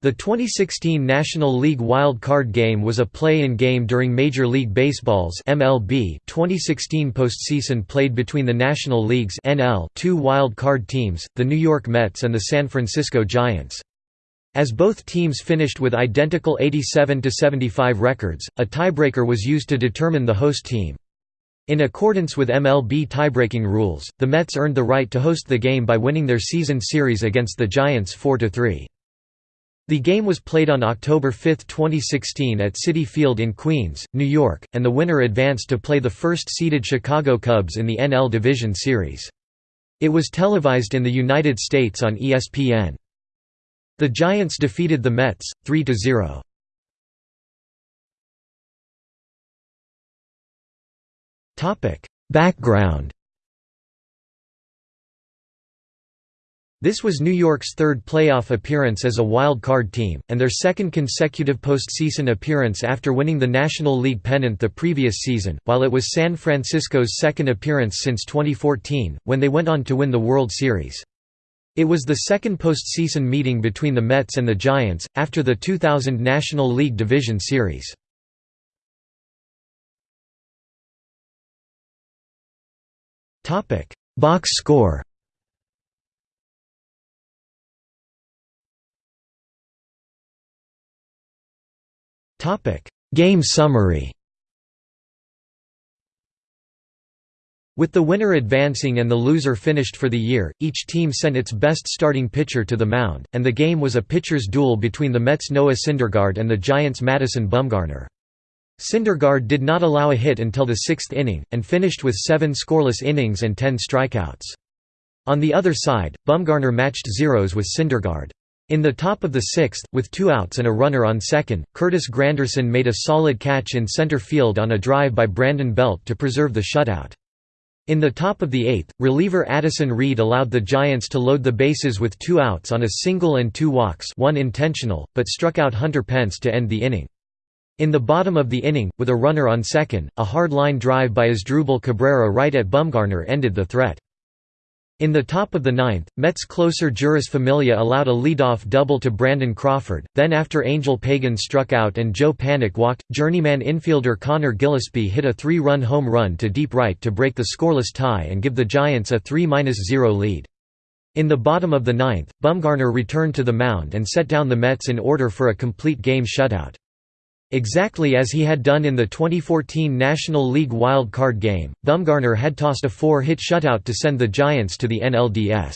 The 2016 National League Wild Card Game was a play-in game during Major League Baseball's MLB 2016 postseason played between the National League's NL two wild card teams, the New York Mets and the San Francisco Giants. As both teams finished with identical 87–75 records, a tiebreaker was used to determine the host team. In accordance with MLB tiebreaking rules, the Mets earned the right to host the game by winning their season series against the Giants 4–3. The game was played on October 5, 2016 at Citi Field in Queens, New York, and the winner advanced to play the first-seeded Chicago Cubs in the NL Division Series. It was televised in the United States on ESPN. The Giants defeated the Mets, 3–0. Background This was New York's third playoff appearance as a wild card team, and their second consecutive postseason appearance after winning the National League pennant the previous season, while it was San Francisco's second appearance since 2014, when they went on to win the World Series. It was the second postseason meeting between the Mets and the Giants, after the 2000 National League Division Series. Box score Game summary With the winner advancing and the loser finished for the year, each team sent its best starting pitcher to the mound, and the game was a pitcher's duel between the Mets' Noah Syndergaard and the Giants' Madison Bumgarner. Syndergaard did not allow a hit until the sixth inning, and finished with seven scoreless innings and ten strikeouts. On the other side, Bumgarner matched zeros with Syndergaard. In the top of the sixth, with two outs and a runner on second, Curtis Granderson made a solid catch in center field on a drive by Brandon Belt to preserve the shutout. In the top of the eighth, reliever Addison Reed allowed the Giants to load the bases with two outs on a single and two walks one intentional, but struck out Hunter Pence to end the inning. In the bottom of the inning, with a runner on second, a hard line drive by Asdrubal Cabrera right at Bumgarner ended the threat. In the top of the ninth, Mets closer Jeurys Familia allowed a leadoff double to Brandon Crawford, then after Angel Pagan struck out and Joe Panik walked, journeyman infielder Conor Gillaspie hit a three-run home run to deep right to break the scoreless tie and give the Giants a 3–0 lead. In the bottom of the ninth, Bumgarner returned to the mound and set down the Mets in order for a complete game shutout. Exactly as he had done in the 2014 National League wild card game, Bumgarner had tossed a four-hit shutout to send the Giants to the NLDS.